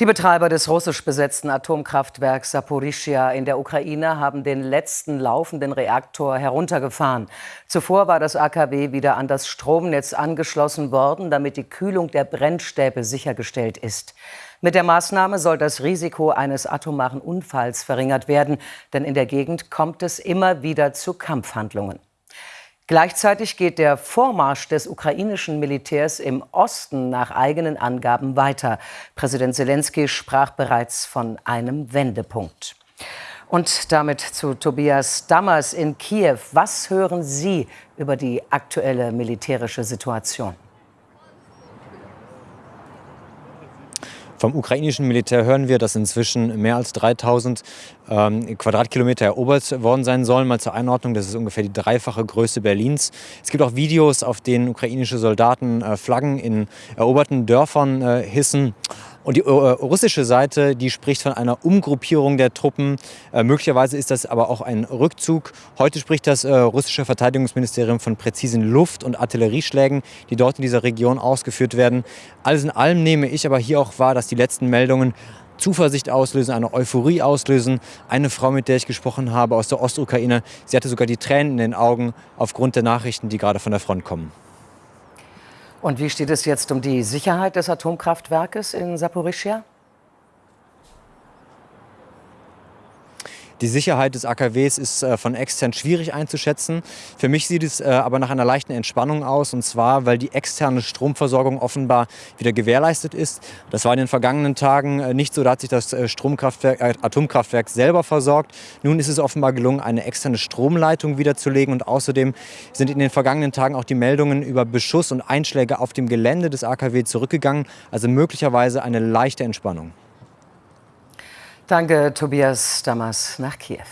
Die Betreiber des russisch besetzten Atomkraftwerks Saporischschja in der Ukraine haben den letzten laufenden Reaktor heruntergefahren. Zuvor war das AKW wieder an das Stromnetz angeschlossen worden, damit die Kühlung der Brennstäbe sichergestellt ist. Mit der Maßnahme soll das Risiko eines atomaren Unfalls verringert werden, denn in der Gegend kommt es immer wieder zu Kampfhandlungen. Gleichzeitig geht der Vormarsch des ukrainischen Militärs im Osten nach eigenen Angaben weiter. Präsident Zelensky sprach bereits von einem Wendepunkt. Und damit zu Tobias Dammers in Kiew. Was hören Sie über die aktuelle militärische Situation? Vom ukrainischen Militär hören wir, dass inzwischen mehr als 3000 ähm, Quadratkilometer erobert worden sein sollen. Mal zur Einordnung, das ist ungefähr die dreifache Größe Berlins. Es gibt auch Videos, auf denen ukrainische Soldaten äh, Flaggen in eroberten Dörfern äh, hissen. Und die äh, russische Seite, die spricht von einer Umgruppierung der Truppen. Äh, möglicherweise ist das aber auch ein Rückzug. Heute spricht das äh, russische Verteidigungsministerium von präzisen Luft- und Artillerieschlägen, die dort in dieser Region ausgeführt werden. Alles in allem nehme ich aber hier auch wahr, dass die letzten Meldungen Zuversicht auslösen, eine Euphorie auslösen. Eine Frau, mit der ich gesprochen habe aus der Ostukraine, sie hatte sogar die Tränen in den Augen aufgrund der Nachrichten, die gerade von der Front kommen. Und wie steht es jetzt um die Sicherheit des Atomkraftwerkes in Saporischschja? Die Sicherheit des AKWs ist äh, von extern schwierig einzuschätzen. Für mich sieht es äh, aber nach einer leichten Entspannung aus, und zwar, weil die externe Stromversorgung offenbar wieder gewährleistet ist. Das war in den vergangenen Tagen äh, nicht so, da hat sich das Stromkraftwerk, Atomkraftwerk selber versorgt. Nun ist es offenbar gelungen, eine externe Stromleitung wiederzulegen und außerdem sind in den vergangenen Tagen auch die Meldungen über Beschuss und Einschläge auf dem Gelände des AKW zurückgegangen, also möglicherweise eine leichte Entspannung. Danke, Tobias Damas nach Kiew.